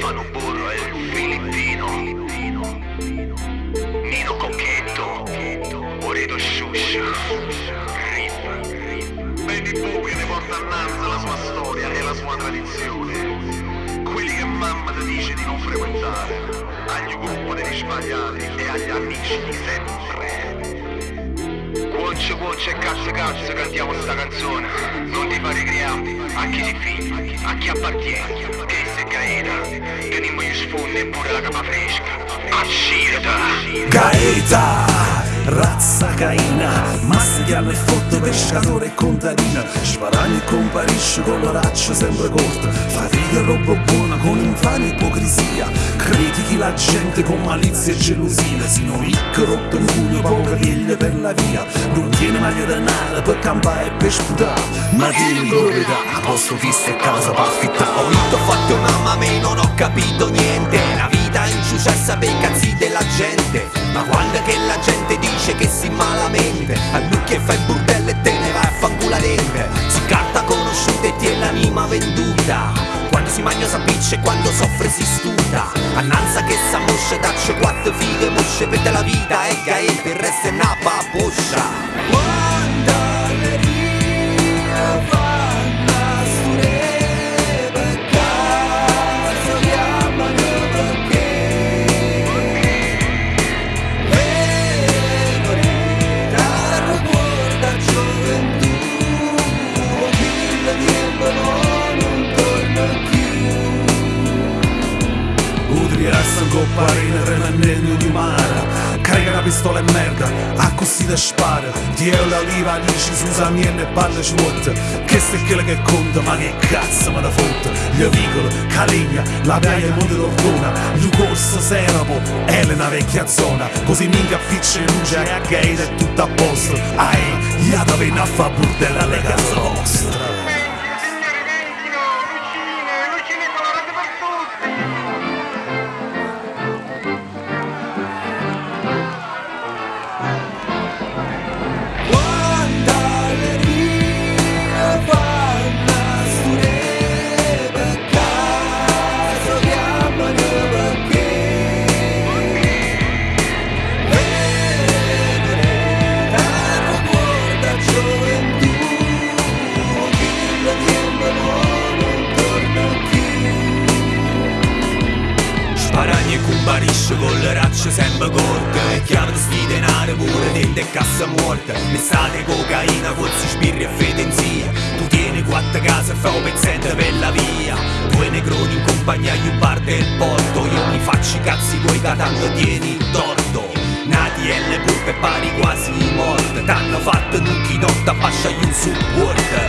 Stefano Burro è filippino. Nino Cocchetto. Oredo Shusha. Rip Baby Bowie a Nanza la sua storia e la sua tradizione. Quelli che mamma ti dice di non frequentare. Agli gruppo devi sbagliare e agli amici di sempre. Cuoce cuoce e cazzo cazzo cantiamo sta canzone. Non ti fare criare, a chi si figlia, a chi appartiene Che se caeta, teniamo gli sfondi e pure la razza caina hanno il fotto pescatore e contadina. Sparagno e comparisce con l'oraccio sempre corta. Fatica roba buona con infame e ipocrisia. Critichi la gente con malizia e gelosia. Sino ricco rotto in pugno poco veglia per la via. Non tiene maglia denaro per campare e per sputare. Ma tieni proprietà, a posto fisso e casa per affittare. Ho vinto, ho fatto mamma me non ho capito niente. La vita in successa per i cazzi della gente Ma quando che la gente dice che si malamente. A lui che fa il burdello e te ne vai a fanculo dente Si carta conosciuta e ti è l'anima venduta. Quando si mangia s'appiccia e quando soffre si stuta. Annanza che sa mosce tacce quattro fighe mosce per la vita. E gaete il resto è una baboscia Arena remennendo di mare Carica una pistola e merda, a così da spara. Dio la liva, dici su samienne e palle svuote Che se quello che conta, ma che cazzo me da fotte Gli vicolo, Caligna, la piaia e Monte d'Ortona Gli corso Serapo, Elena vecchia zona. Così minchia appiccia luce e a gate è tutto a posto. Ai, ia da venire a fa burdella alle case vostre E comparisce con le racce sempre corte. E chiave di sti denari pure dentro e cassa morta L'estate cocaina, forse spirri e fedenzia Tu tieni quattro case e fai un pezzente per la via. Due negroni in compagnia agli bar del porto. Io mi faccio i cazzi tuoi che tanto tieni torto. Nati e le pulpe pari quasi morte. T'hanno fatto un chinotto a fascia un support